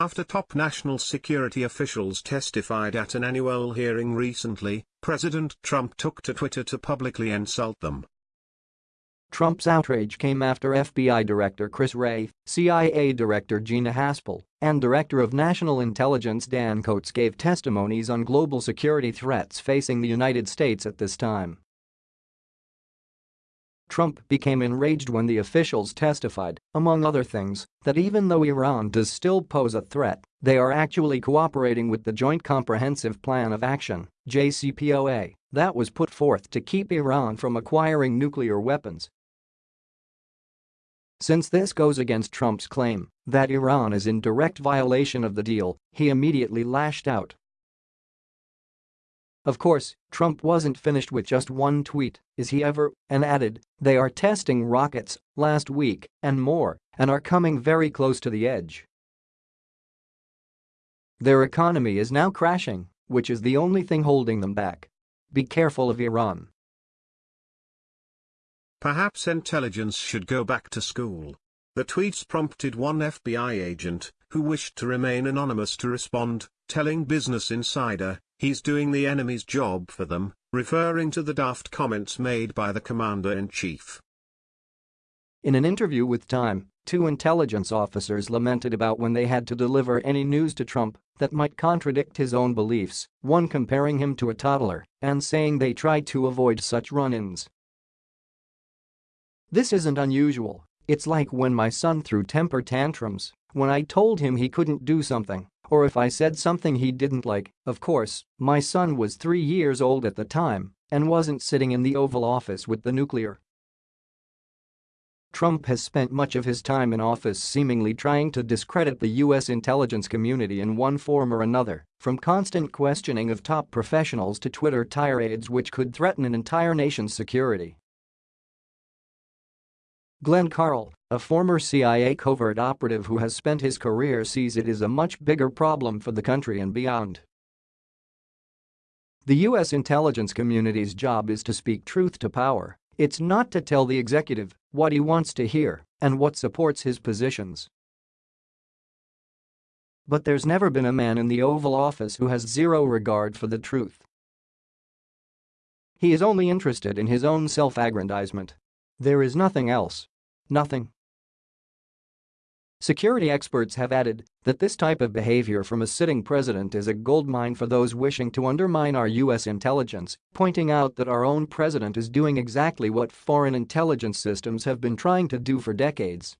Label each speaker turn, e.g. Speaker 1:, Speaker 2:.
Speaker 1: After top national security officials testified at an annual hearing recently, President Trump took to Twitter to publicly insult them.
Speaker 2: Trump's outrage came after FBI Director Chris Wray, CIA Director Gina Haspel, and Director of National Intelligence Dan Coats gave testimonies on global security threats facing the United States at this time. Trump became enraged when the officials testified, among other things, that even though Iran does still pose a threat, they are actually cooperating with the Joint Comprehensive Plan of Action JCPOA, that was put forth to keep Iran from acquiring nuclear weapons. Since this goes against Trump's claim that Iran is in direct violation of the deal, he immediately lashed out. Of course, Trump wasn't finished with just one tweet, is he ever, and added, they are testing rockets, last week, and more, and are coming very close to the edge. Their economy is now crashing, which is the only thing holding them back. Be careful of Iran.
Speaker 1: Perhaps intelligence should go back to school. The tweets prompted one FBI agent, who wished to remain anonymous to respond, telling Business Insider, He's doing the enemy's job for them, referring to the daft comments made by the commander-in-chief.
Speaker 2: In an interview with Time, two intelligence officers lamented about when they had to deliver any news to Trump that might contradict his own beliefs, one comparing him to a toddler and saying they tried to avoid such run-ins. This isn't unusual, it's like when my son threw temper tantrums when I told him he couldn't do something or if I said something he didn't like, of course, my son was three years old at the time and wasn't sitting in the Oval Office with the nuclear. Trump has spent much of his time in office seemingly trying to discredit the U.S. intelligence community in one form or another, from constant questioning of top professionals to Twitter tirades which could threaten an entire nation's security. Glenn Carle, a former CIA covert operative who has spent his career sees it is a much bigger problem for the country and beyond. The U.S. intelligence community's job is to speak truth to power, it's not to tell the executive what he wants to hear and what supports his positions. But there's never been a man in the Oval Office who has zero regard for the truth. He is only interested in his own self-aggrandizement there is nothing else. Nothing. Security experts have added that this type of behavior from a sitting president is a goldmine for those wishing to undermine our U.S. intelligence, pointing out that our own president is doing exactly what foreign intelligence systems have been trying to do for decades.